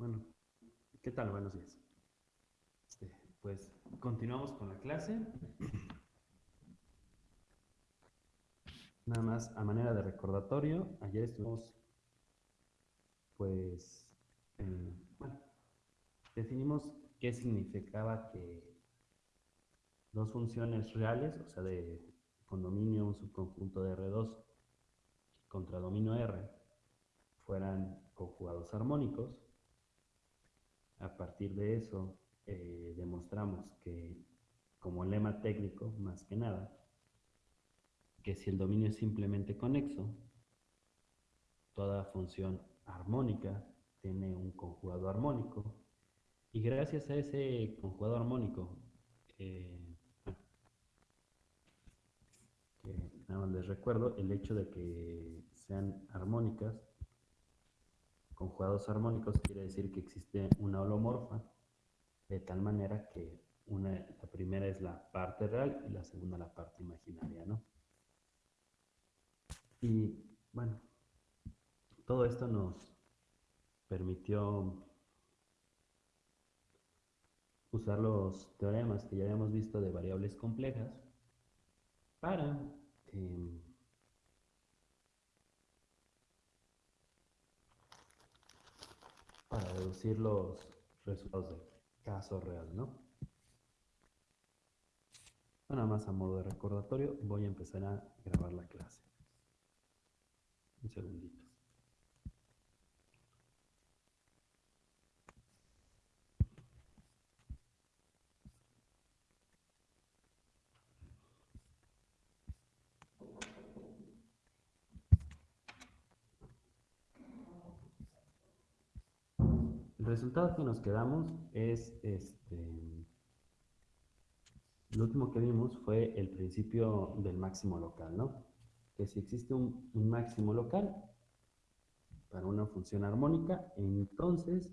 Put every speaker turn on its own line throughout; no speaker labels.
Bueno, ¿qué tal? Buenos días. Este, pues continuamos con la clase. Nada más a manera de recordatorio, ayer estuvimos, pues, bueno, definimos qué significaba que dos funciones reales, o sea, de condominio, un subconjunto de R2 contra dominio R, fueran conjugados armónicos a partir de eso, eh, demostramos que, como lema técnico, más que nada, que si el dominio es simplemente conexo, toda función armónica tiene un conjugado armónico, y gracias a ese conjugado armónico, eh, nada más les recuerdo, el hecho de que sean armónicas Conjugados armónicos quiere decir que existe una holomorfa, de tal manera que una, la primera es la parte real y la segunda la parte imaginaria, ¿no? Y bueno, todo esto nos permitió usar los teoremas que ya habíamos visto de variables complejas para eh, para deducir los resultados del caso real, ¿no? Nada más a modo de recordatorio, voy a empezar a grabar la clase. Un segundito. Resultado que nos quedamos es este. Lo último que vimos fue el principio del máximo local, ¿no? Que si existe un, un máximo local para una función armónica, entonces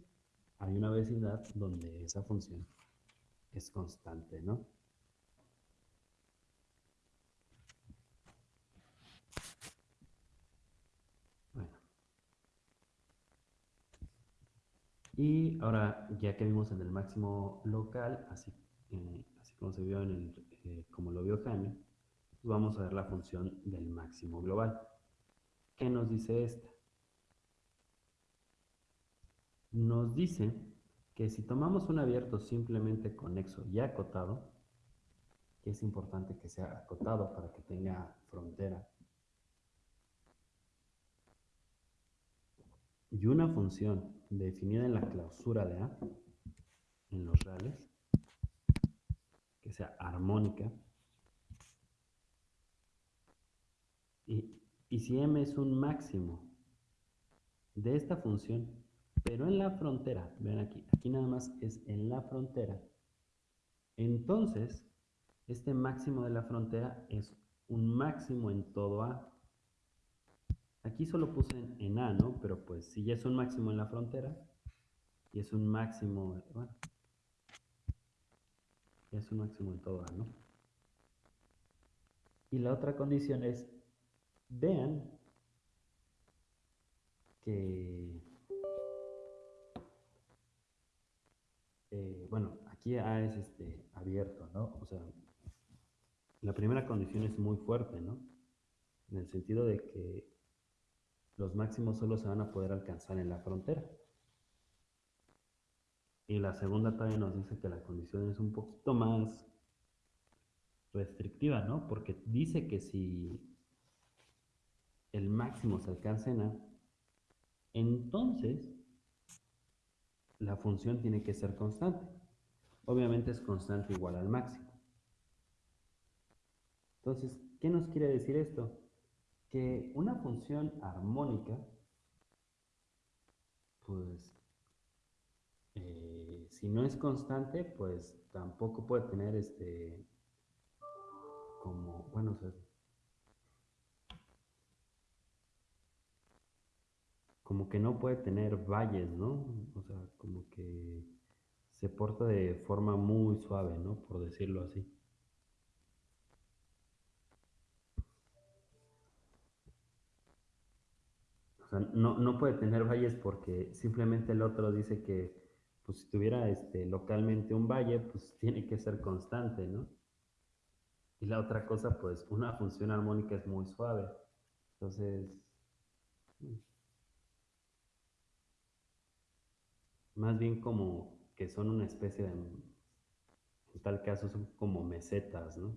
hay una vecindad donde esa función es constante, ¿no? Y ahora, ya que vimos en el máximo local, así, eh, así como se vio en el, eh, como lo vio Jaime, pues vamos a ver la función del máximo global. ¿Qué nos dice esta? Nos dice que si tomamos un abierto simplemente conexo y acotado, que es importante que sea acotado para que tenga frontera, y una función definida en la clausura de A, en los reales, que sea armónica, y, si m es un máximo de esta función, pero en la frontera, ven aquí, aquí nada más es en la frontera, entonces este máximo de la frontera es un máximo en todo A. Aquí solo puse en, A, ¿no? Pero pues si ya es un máximo en la frontera, y es un máximo, bueno, es un máximo en todo A, ¿no? Y la otra condición es, vean que, eh, bueno, aquí A es este, abierto, ¿no? O sea, la primera condición es muy fuerte, ¿no? En el sentido de que los máximos solo se van a poder alcanzar en la frontera. Y la segunda también nos dice que la condición es un poquito más restrictiva, ¿no? Porque dice que si el máximo se alcanza en A, entonces la función tiene que ser constante. Obviamente es constante igual al máximo. Entonces, ¿qué nos quiere decir esto? Que una función armónica, pues, eh, si no es constante, pues tampoco puede tener este, como, bueno, como que no puede tener valles, ¿no? O sea, como que se porta de forma muy suave, ¿no? Por decirlo así. No, no puede tener valles porque simplemente el otro dice que pues si tuviera este, localmente un valle, pues tiene que ser constante, ¿no? Y la otra cosa, pues una función armónica es muy suave. Entonces, más bien como que son una especie de, en tal caso son como mesetas, ¿no?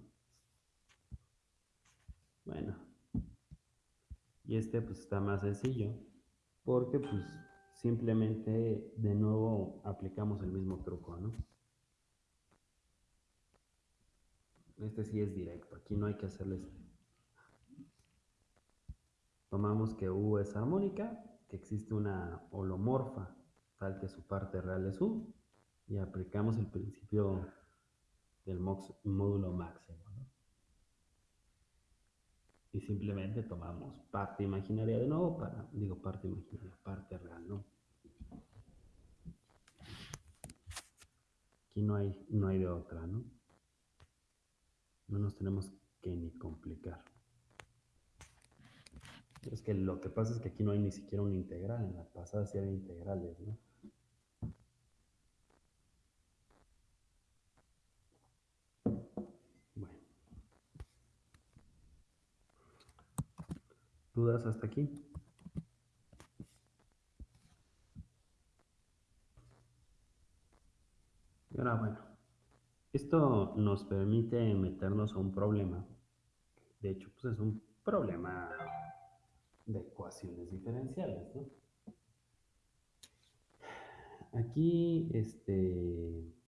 Bueno, y este pues está más sencillo, porque pues simplemente de nuevo aplicamos el mismo truco, ¿no? Este sí es directo, aquí no hay que hacerles... Tomamos que U es armónica, que existe una holomorfa, tal que su parte real es U, y aplicamos el principio del módulo máximo. Y simplemente tomamos parte imaginaria de nuevo para, digo parte imaginaria, parte real, ¿no? Aquí no hay, no hay de otra, ¿no? No nos tenemos que ni complicar. Es que lo que pasa es que aquí no hay ni siquiera una integral, en la pasada sí había integrales, ¿no? Bueno. ¿Dudas hasta aquí? Y ahora, bueno, esto nos permite meternos a un problema. De hecho, pues es un problema de ecuaciones diferenciales, ¿no? Aquí, este,